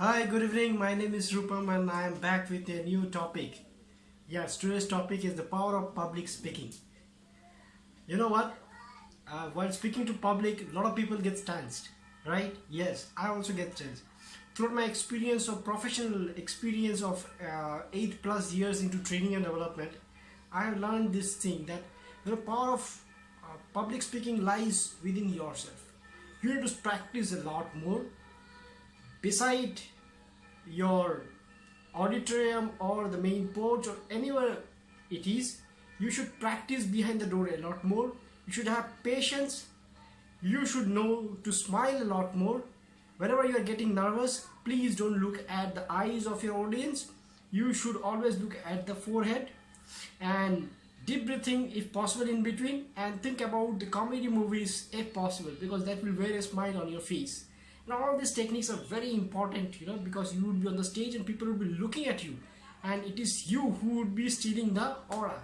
Hi, good evening. My name is Rupam and I am back with a new topic. Yes, today's topic is the power of public speaking. You know what? Uh, while speaking to public, a lot of people get tensed, right? Yes, I also get tensed. Throughout my experience of professional experience of uh, eight plus years into training and development, I have learned this thing that the power of uh, public speaking lies within yourself. You have to practice a lot more beside your auditorium or the main porch or anywhere it is you should practice behind the door a lot more. You should have patience. You should know to smile a lot more. Whenever you are getting nervous please don't look at the eyes of your audience. You should always look at the forehead and deep breathing if possible in between and think about the comedy movies if possible because that will wear a smile on your face now all these techniques are very important you know because you would be on the stage and people would be looking at you. And it is you who would be stealing the aura.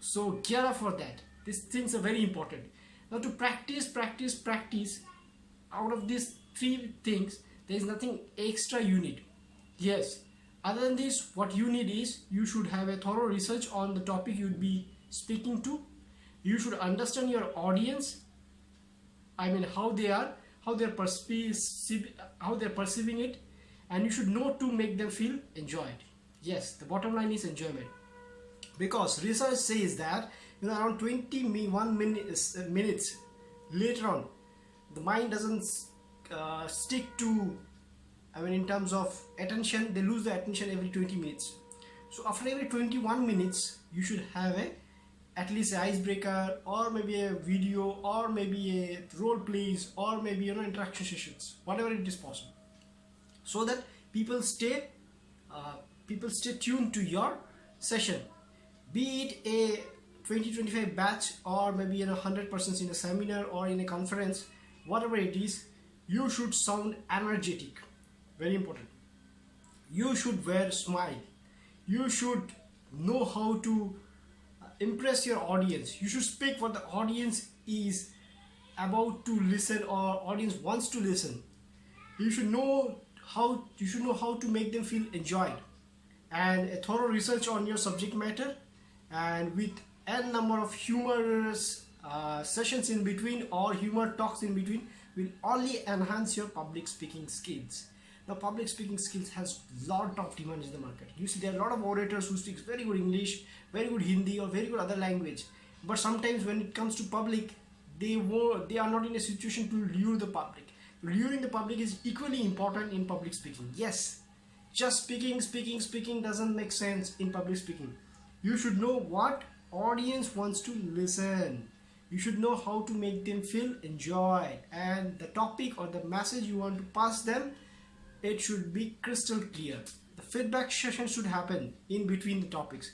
So gear up for that. These things are very important. Now to practice practice practice out of these three things there is nothing extra you need. Yes. Other than this what you need is you should have a thorough research on the topic you'd be speaking to. You should understand your audience. I mean how they are how they're perceiving how they're perceiving it and you should know to make them feel enjoyed. Yes the bottom line is enjoyment. Because research says that you know around 21 minutes, uh, minutes later on the mind doesn't uh, stick to I mean in terms of attention they lose the attention every 20 minutes. So after every 21 minutes you should have a at least an icebreaker or maybe a video or maybe a role plays or maybe you know interaction sessions whatever it is possible. So that people stay uh, people stay tuned to your session be it a 20-25 batch or maybe you know 100 persons in a seminar or in a conference whatever it is you should sound energetic. Very important. You should wear smile. You should know how to impress your audience. You should speak what the audience is about to listen or audience wants to listen. You should know how you should know how to make them feel enjoyed. And a thorough research on your subject matter and with n number of humorous uh, sessions in between or humor talks in between will only enhance your public speaking skills now public speaking skills has a lot of demand in the market. You see there are a lot of orators who speaks very good english very good hindi or very good other language. But sometimes when it comes to public they were they are not in a situation to lure the public. Luring the public is equally important in public speaking. Yes just speaking speaking speaking doesn't make sense in public speaking. You should know what audience wants to listen. You should know how to make them feel enjoyed and the topic or the message you want to pass them it should be crystal clear. The feedback session should happen in between the topics.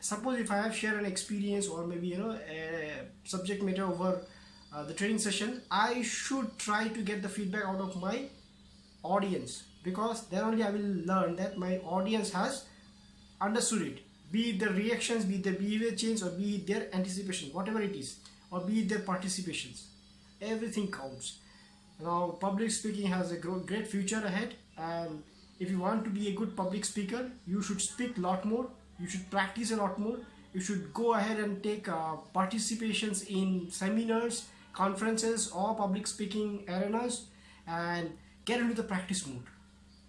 Suppose if I have shared an experience or maybe you know a subject matter over uh, the training session, I should try to get the feedback out of my audience because then only I will learn that my audience has understood it. Be it the reactions, be it the behavior change or be it their anticipation, whatever it is, or be it their participations. Everything counts now public speaking has a great future ahead and if you want to be a good public speaker you should speak a lot more you should practice a lot more you should go ahead and take uh, participations in seminars conferences or public speaking arenas and get into the practice mode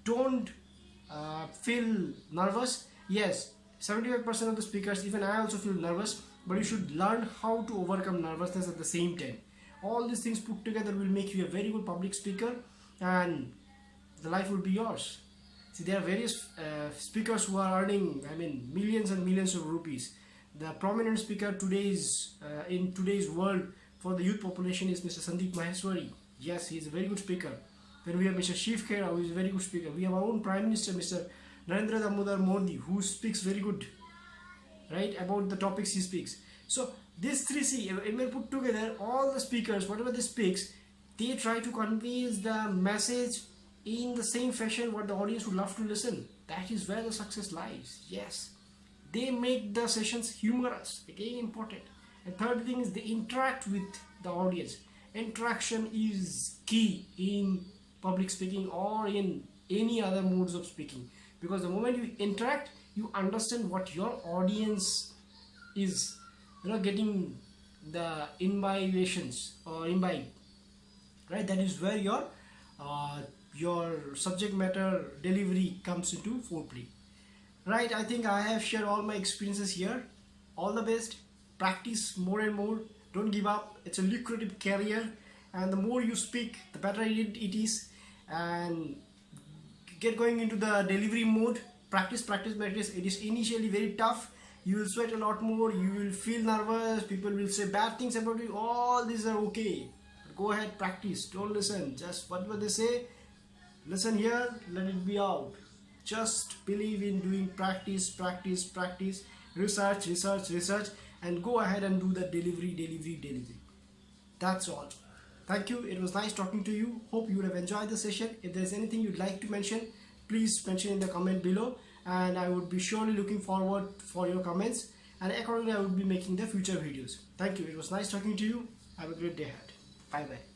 don't uh, feel nervous. Yes 75% of the speakers even I also feel nervous but you should learn how to overcome nervousness at the same time all these things put together will make you a very good public speaker and the life will be yours. See there are various uh, speakers who are earning i mean millions and millions of rupees. The prominent speaker today's uh, in today's world for the youth population is mr sandeep maheshwari. Yes he is a very good speaker. Then we have mr shiv khera who is a very good speaker. We have our own prime minister mr narendra damodar modi who speaks very good right about the topics he speaks. So this 3C, when put together, all the speakers, whatever they speaks, they try to convey the message in the same fashion what the audience would love to listen. That is where the success lies. Yes. They make the sessions humorous. Again important. And third thing is they interact with the audience. Interaction is key in public speaking or in any other modes of speaking because the moment you interact you understand what your audience is you know getting the imbibations or imbibe right? That is where your uh, your subject matter delivery comes into foreplay. Right i think i have shared all my experiences here. All the best. Practice more and more. Don't give up. It's a lucrative career. And the more you speak the better it, it is. And get going into the delivery mode. Practice practice practice. It is initially very tough you will sweat a lot more you will feel nervous people will say bad things about you all these are okay. Go ahead practice don't listen just whatever they say? Listen here let it be out. Just believe in doing practice practice practice research research research and go ahead and do the delivery delivery delivery. That's all. Thank you it was nice talking to you. Hope you would have enjoyed the session. If there's anything you'd like to mention please mention in the comment below and i would be surely looking forward for your comments and accordingly i will be making the future videos. Thank you. It was nice talking to you. Have a great day ahead. Bye bye